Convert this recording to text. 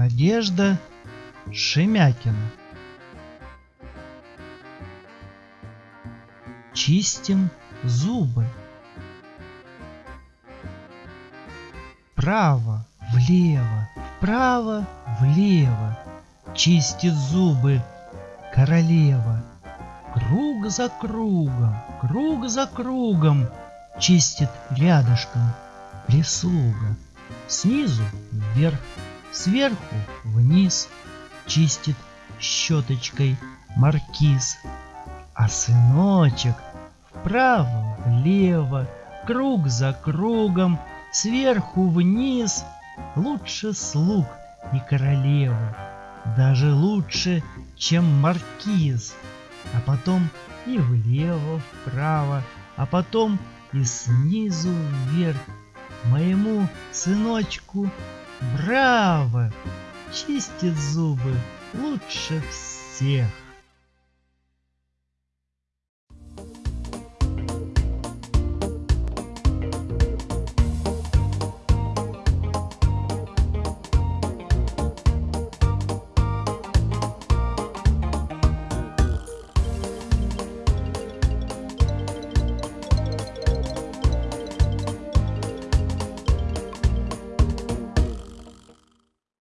Надежда Шемякина. Чистим зубы. Вправо, влево, вправо, влево. Чистит зубы королева. Круг за кругом, круг за кругом Чистит рядышком прислуга. Снизу вверх, сверху вниз Чистит щеточкой маркиз. А сыночек вправо, влево, Круг за кругом, сверху вниз Лучше слуг и королевы, Даже лучше, чем маркиз. А потом и влево, вправо, а потом и снизу вверх. Моему сыночку браво! Чистит зубы лучше всех.